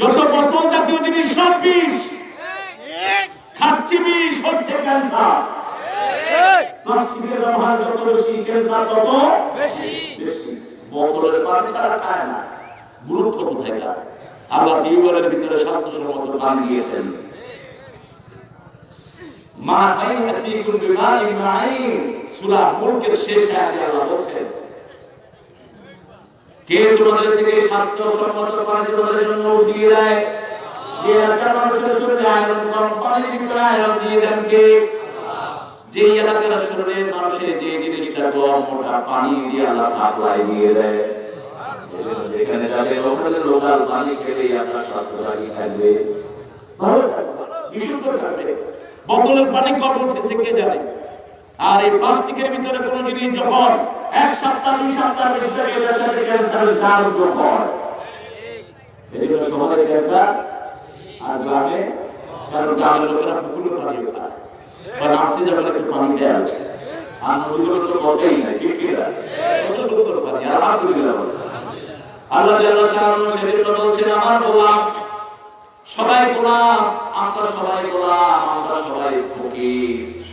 যত বোতল জাতীয় জিনিস সব বিষ। খাচ্ছি বিষ হচ্ছে ক্যান্সার।
প্লাস্টিকের ব্যবহার যত বেশি ক্যান্সার তত বেশি। বোতলের পানি ছাড়া খায় না।
গুরুত্ব কোথায় কার? আল্লাহ টিউবওয়েলের ভিতরে স্বাস্থ্যসম্মত পানি দিয়েছেন। মা সূরা মুলকের শেষ আয়াতে আল্লাহ বলেন
কে তোমাদের থেকে স্বাস্থ্যসম্মত পানি তোমাদের জন্য উঠিয়ে দেয় যে এলাকার মানুষের শরীরে আয়রন কম, পানির ভিতরে আয়রন দিয়ে দেন কে? যে কম পানি স্বাস্থ্য
কবে উঠেছে, কে জানে? আর এই প্লাস্টিকের ভিতরে কোনো জিনিস যখন
এক সপ্তাহ, দুই সপ্তাহ শহরে ক্যান্সার আর গ্রামে
কারণ গ্রামের লোকেরা পুকুরে পানি খায় বা নার্সি যাবেন একটু পানি
আর নদীগুলো তো কটেই না ঠিক কি না
কত পানি, আর
আলহামদুলিল্লাহ বলে। আল্লাহ সেজন্য বলছেন, আমার গোলাম, সবাই গোলাম, আমরা সবাই গোলাম, আমরা সবাই ফকির।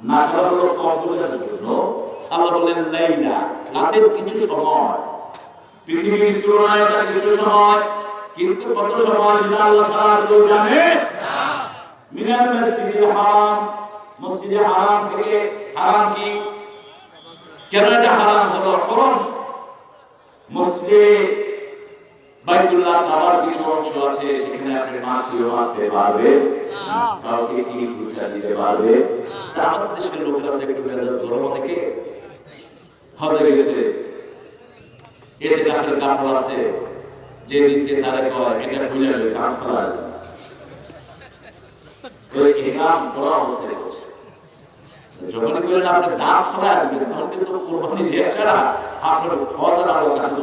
না করা হলো কম বোঝানোর জন্য আল্লাহ বলেন লাইলা রাতের কিছু সময়, পৃথিবীর তুলনায় এটা কিছু সময়, কিন্তু কত সময় সেটা আল্লাহ আর কেউ জানে মিনাল মসজিদে হারাম মসজিদে হারাম থেকে হারাম মসজিদে বাইতুল্লাহ কাবার কিছু অংশ আছে সেখানে আপনি মাছিও মারতে পারবে। কাউকে কি ঘুষা দিতে পারবে। তা আমাদের দেশের লোকেরা তো একটু মেজাজ গরম অনেকে। হজে গেছে। এতে কাফের কাপড় আছে। যে নিচে তারা কয় এটা খুলে নেবে কাপ ফেলা ওই ইহরাম পড়া অবস্থায় করছে যখন বললেন আপনি দাঁত ফেলা তখন কিন্তু কোরবানি দিয়ে ছাড়া আপনার ফলের আলো কাছে তো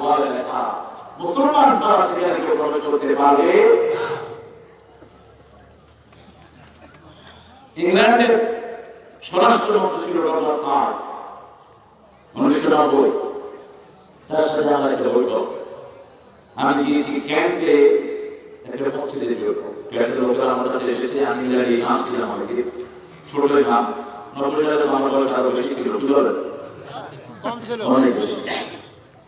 ওয়ালা লেখা মুসলমান ছাড়া সেখানে কেউ প্রবেশ করতে পারে ইংল্যান্ডের স্বরাষ্ট্রমন্ত্রী ছিল ডগলাস হার্ট উনিশশো নব্বই। তার সাথে আমার একটা বৈঠক। আমি গিয়েছি ক্যাম্পে একটা মসজিদে ক্যাম্পের লোকেরা আমার কাছে এসেছে আমি ইংল্যান্ডে ইমাম ছিলাম অনেকে ছোট ইমাম নব্বই সালে আমার বয়স আরও বেশি ছিল কি বলেন অনেক বেশি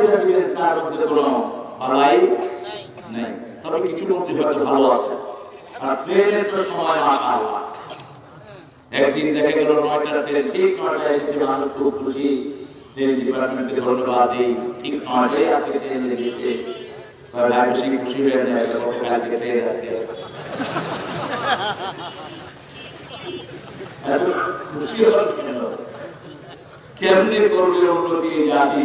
যেটা দিবেন তার মধ্যে কোনো বালাই নেই। তবে কিছু মন্ত্রী হয়তো ভালো আছে। আর ট্রেনের তো সময় মাসা একদিন দেখা গেল নয়টা ট্রেন, ঠিক নয়টায় এসেছে মানুষ খুব খুশি। ট্রেন ডিপার্টমেন্টকে ধন্যবাদ দিই। ঠিক নয়টায় আপনি ট্রেনে বেশি খুশি হয়ে ট্রেন কেন? কেমনি করবে উন্নতি জাতি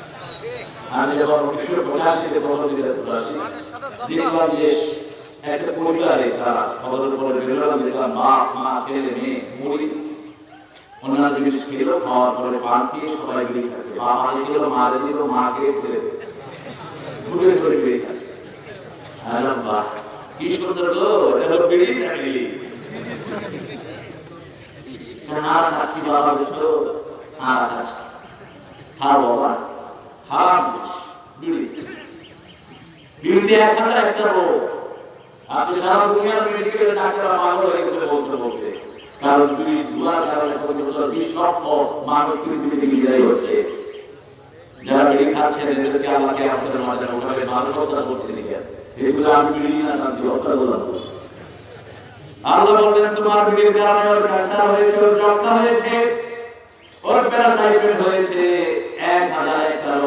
আমি যখন উনিশশো পঁচাশিতে প্রথম দিকে আসি দেখলাম যে একটা পরিবারে তারা সদরের পরে বেরোলাম দেখলাম মা মা ছেলে মেয়ে মুড়ি অন্যান্য জিনিস খেলো খাওয়ার পরে পান খেয়ে সবাই বিড়ি খাচ্ছে মাকে খেলো মা দিল মা খেয়ে ছেলে ঘুরে ঘুরে বিড়ি খাচ্ছে আরে বাহ কি সুন্দর গো এটা হলো বিড়ি ফ্যামিলি আর খাচ্ছি বাবা বুঝলো আর খাচ্ছি খাও বাবা হারাম বিড়ি বিড়িতে এক হাজার একটা রোগ। আপনি সারা দুনিয়ার মেডিকেল ডাক্তার পাগল হয়ে গেছে বলতে বলতে। কারণ বিড়ি ধুলার কারণে কত বিশ লক্ষ মানুষ পৃথিবীতে বিদায় হচ্ছে। যারা বিড়ি খাচ্ছেন এদেরকে আমাকে আপনাদের মাঝে ওখানে মানুষ হত্যা করতে দিকে এগুলো আমি বিড়ি না কাঁদছি হত্যা করলাম। আল্লাহ বললেন, তোমার বিড়ির কারণে ওর ক্যান্সার হয়েছে, ওর যক্ষা হয়েছে, ওর প্যারাটাইফয়েড হয়েছে।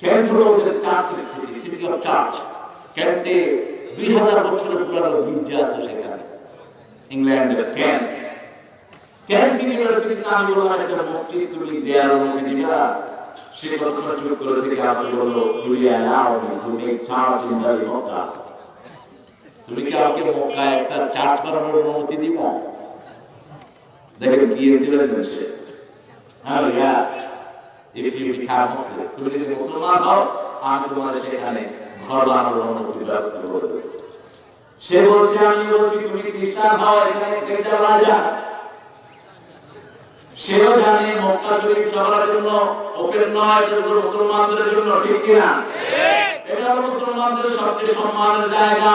Kent হলো ওদের সিটি সিটি অফ চার্চ ক্যান্টে দুই হাজার বছরের পুরানো গির্জা আছে সেখানে। ইংল্যান্ডের ক্যান্ট ক্যান্ট ইউনিভার্সিটিতে আমি বললাম একটা মসজিদ তুমি দেয়ার অনুমতি দিবা সে কতটা চুপ করে থেকে আপনি বলল তুমি allow me to make church in the Mecca. তুমি কি আমাকে মক্কায় একটা চার্চ বানানোর অনুমতি দিবা? দেখেন কি ইন্টেলিজেন্ট সে হ্যাঁ if you become Muslim তুমি যদি মুসলমান হও আমি তোমার সেখানে ঘর বানানোর অনুমতি ব্যবস্থা করে দেবো সে বলছে আমি বলছি তুমি খ্রিস্টান হও এখানে গির্জা রাজা সেও জানে মক্কা শরীফ সবার জন্য ওপেন নয় মুসলমানদের জন্য ঠিক কিনা? এটা মুসলমানদের সবচেয়ে সম্মানের জায়গা।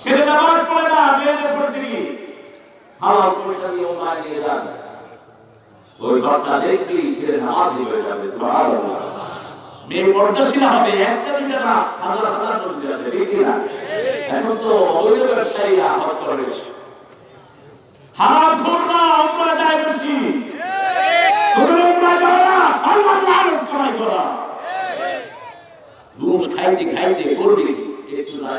ছেলে নামাজ পড়ে না মেয়েদের পড়তে গিয়ে
হালাল পয়সা দিয়ে ওমায় নিয়ে যান। ওই ঘরটা দেখলেই ছেলে নামাজ হয়ে যাবে
মেয়ে পর্দাশীল হবে একটা দুইটা না,
হাজার হাজার মসজিদ আছে ঠিক না এখন তো অবৈধ ব্যবসায়ীরা হজ করে
হারাম খোর না, উমরা যায় বেশি। করা
খাইতে খাইতে করবি, একটু নাই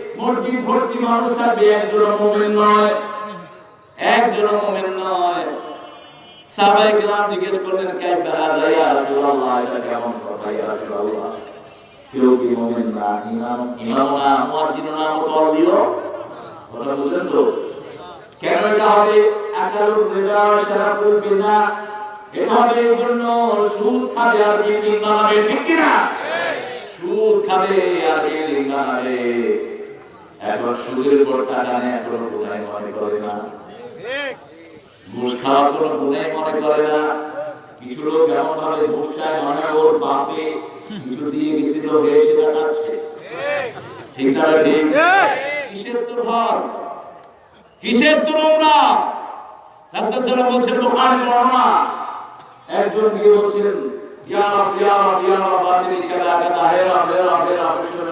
মসজিদ ভর্তি মানুষ থাকবে একজন মুমিন নয়। একজন মুমিন নয়। সাহাবায়ে কিরাম জিজ্ঞেস করলেন, কাইফা হাদা ইয়া
রাসূলুল্লাহ? এটা কেমন কথা? ইয়া রাসূলুল্লাহ, কেউ কি মুমিন না? ইমাম ইমাম না? মুয়াজ্জিন না? মুতাওয়াল্লিও কথা বুঝলেন তো?
কেন এটা হবে? আকালুর রিদা শারাফুল বিনা এটা হবে এই জন্য সুদ খাবে আর বিল্ডিং বানাবে, ঠিক কিনা?
সুদ খাবে আর বিল্ডিং বানাবে। এখন সুদের উপর টাকা নেয় কোনো গুনাই মনে করে না। ঘুষ খাওয়া কোনো গুনাই মনে করে না। কিছু লোক এমন ভাবে ঘুষ চায় মানে ওর বাপে কিছু দিয়ে গেছিল, হয়ে সেটা খাচ্ছে ঠিক না ঠিক? কিসের তোর হজ
কিসের তোমরা রাসূল সাল্লাল্লাহু বলছেন বুখারী বর্ণনা
একজন গিয়ে বলছেন ইয়া রব ইয়া রব ইয়া রব বাতিনি কাদা কাদা হে রব হে রব হে রব শুনে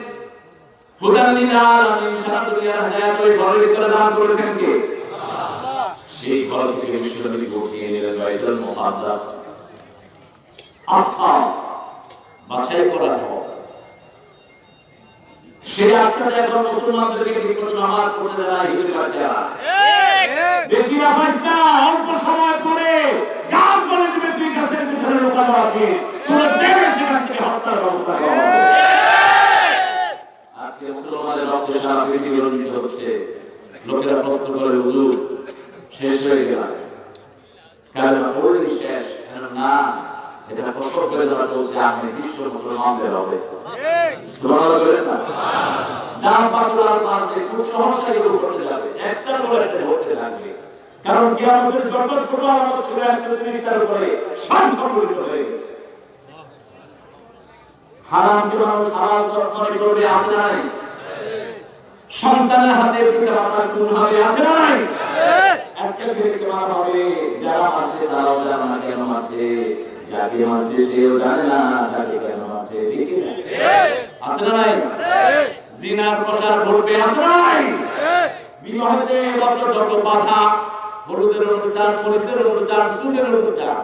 সেই ঘর থেকে বিশ্বনবী উঠিয়ে নিলেন বাইতুল মুকাদ্দাস। আশা বাছাই করা হয় সেই আশাটা এখন মুসলমানদেরকে ঠিকমতো নামাজ পড়তে দেয় না বাচ্চারা
বেশি আফাস না, অল্প সময় পরে গাছ বলে দিবে তুই গাছের পিছনে লুকানো আছে। তোমরা দেখে সেখান থেকে হত্যার ব্যবস্থা আজকে মুসলমানের রক্তে সারা পৃথিবী রঞ্জিত হচ্ছে। লোকেরা প্রশ্ন করে, হুজুর, শেষ
হয়ে গেল। কালেমা পড়লি শেষ না? এটা প্রশ্ন করে যারা চলছে আপনি বিশ্ব মুসলমানদের হবে। যার পাতলার মারবে খুব সহজে এগুলো করতে যাবে এক্সট্রাপোলেটে হতে লাগবে কারণ কিয়ামতের যত ছোট আমার ছোট একসাথে তার উপরে সব সম্পর্কিত হয়ে গেছে হারামকে মানুষ হালাল মনে করবে আছে নাই? সন্তানের হাতে পিতা মাতার খুন হবে আছে নাই? একটা ছেলেকে মারা হবে, যারা আছে তারাও জানে না কেন আছে যাকে মারছে সেও জানে না, তাকে কেন আছে আছে নাই? জিনার প্রসার ঘটবে, আছে নাই? বিবাহতে যত যত বাধা, হলুদের অনুষ্ঠান মরিচের অনুষ্ঠান সুদের অনুষ্ঠান।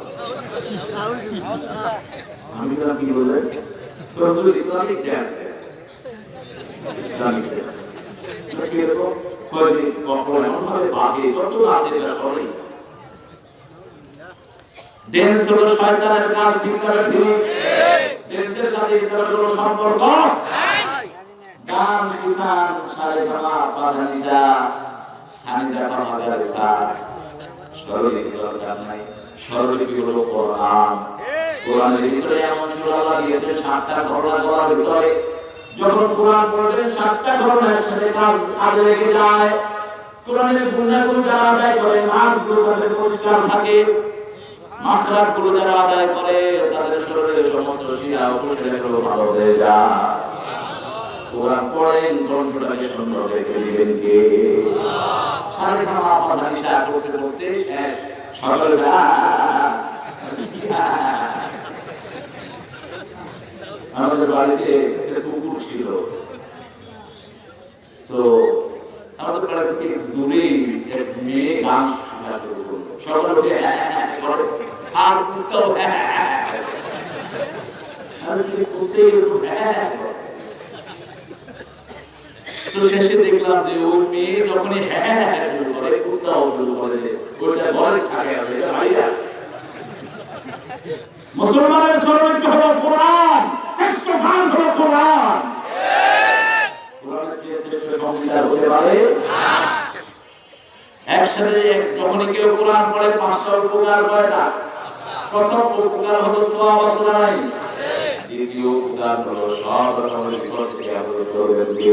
আমি তো কি বলে? তো ইসলামিক জ্ঞান। ইসলামিক জ্ঞান। কি এরকম? কয় কখন এমন ভাবে বাগে যত আছে এটা সবাই। ড্যান্স হলো শয়তানের কাজ, ঠিক করে ঠিক? ড্যান্সের সাথে ইসলামের কোনো সম্পর্ক? গান শিখান সারে বাবা পাধানিসা সানিদা পামাগারেসা স্বরলিপি দরকার নাই। স্বরলিপি হলো কোরআন। কোরআনের ভিতরে এমন সূরা আল্লাহ দিয়েছে, সাতটা ঘটনা বলার ভিতরে। যখন কোরআন পড়বেন সাতটা ঘটনা একসাথে কাজ কাজে লেগে যায়। কোরআনের গুণাগুলো যারা আদায় করে নাকগুলো তাদের পরিষ্কার থাকে। মাখরাতগুলো যারা আদায় করে, তাদের শরীরের সমস্ত শিরা উপশিরাগুলো ভালো হয়ে যায়। কোরআন পড়েন কণ্ঠটাকে সুন্দর রেখে দিবেন কে? সাড়ে খাওয়া পাতা নিশা করতে করতে শেষ সকালে আমাদের বাড়িতে একটা কুকুর ছিল তো আমাদের বাড়ি থেকে দূরে মেয়ে গান হ্যাঁ হ্যাঁ হ্যাঁ আর হ্যাঁ হ্যাঁ হ্যাঁ হ্যাঁ হ্যাঁ হ্যাঁ দেখলাম যে ওই মেয়ে যখনই হ্যাঁ হ্যাঁ হ্যাঁ করে কুত্তাও করে ওইটা ঘরে থাকে এটা মুসলমানের সর্বোচ্চ হলো কোরআন শ্রেষ্ঠ গান হলো কোরআন একসাথে এক- যখনই কেউ কোরআন পড়ে পাঁচটা উপকার করে না প্রথম উপকার হলো সোয়া দ্বিতীয় উপকার হলো সব রকমের বিপদ থেকে আবদ্ধ করবেন কে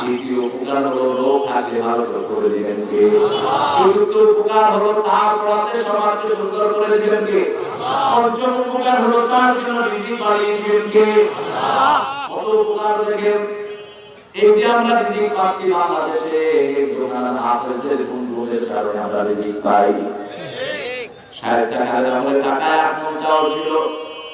তৃতীয় উপকার হলো রোগ থাকলে ভালো করে দিবেন কে চতুর্থ উপকার হলো তার পথে সমাজকে সুন্দর করে দিবেন কে পঞ্চম উপকার হলো তার জন্য রিজিক বাড়িয়ে দিবেন কে কত উপকার দেখেন এই যে আমরা রিজিক পাচ্ছি বাংলাদেশে, এই হাফেজদের বন্ধুদের কারণে আমরা রিজিক পাই। শায়েস্তা খালেদা আমলের টাকায় এক মন ছিল।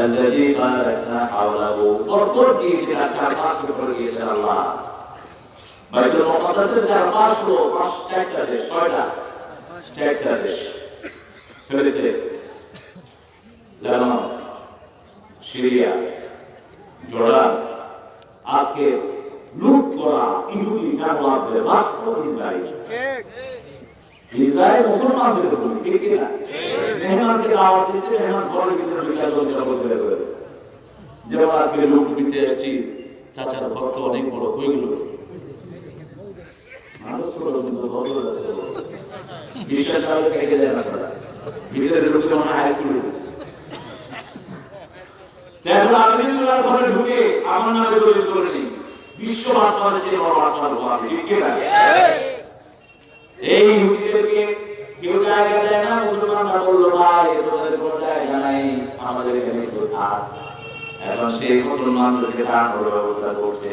الذي باركنا حوله পরপর দিয়েছেন চার পাঁচ করে দিয়েছেন আল্লাহ বাইতুল মুকাদ্দাসের চার পাঁচ হলো পাঁচ চারটা দেশ কয়টা চারটা দেশ ফিলিস্তিন লেবানন সিরিয়া জর্ডান আজকে লুট করা ইহুদি জানোয়ারদের মাত্র ইসরায়েল
ঠিক
ইসরায়েল মুসলমানদের উপর ঠিক কি না মেহমানকে দাওয়াত দিচ্ছে মেহমান ঘরের ভিতরে ঢুকে লোকেরা বলতে বের যেমন আজকে লুট দিতে এসেছি, চাচার ঘর তো অনেক বড় হয়ে গেল আমার নামে বিশ্ব আত্মার যে বড় আত্মার এই ইহুদিদেরকে কেউ জায়গা দেয় না, মুসলমানরা বলল, ভাই তোমাদের কোনো জায়গা নাই, আমাদের এখানে কেউ থাক। এখন সেই মুসলমানদেরকে থাকার ব্যবস্থা করছে।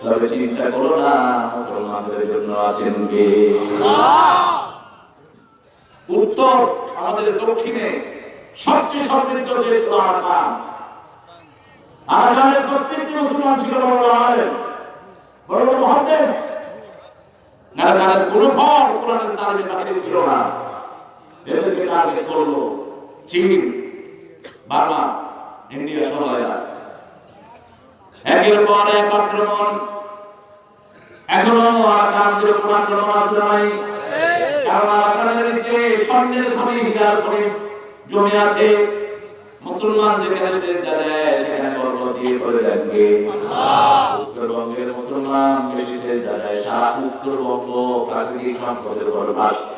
তবে চিন্তা করো না, মুসলমানদের জন্য আছেন কে? উত্তর আমাদের দক্ষিণে সবচেয়ে সমৃদ্ধ দেশ হলো আরাকান। আরাকানের প্রত্যেকটি মুসলমান ছিল বড় আলেম, বড় বড় মহাদেশ নারাকানের কোনো ফল কোরআনের বাহিরে ছিল না। এদেরকে টার্গেট করল? চীন বার্মা ইন্ডিয়া সহ একের পর এক আক্রমণ। এখনও আরাকানদের উপর আক্রমণ আসলে নাই। কারণ স্বর্ণের জমে আছে। মুসলমান যেখানে দেয়, সেখানে গর্ব দিয়ে করে রাখবে উত্তরবঙ্গের মুসলমান সে দেয় সারা উত্তরবঙ্গ প্রাকৃতিক সম্পদের ভাসছে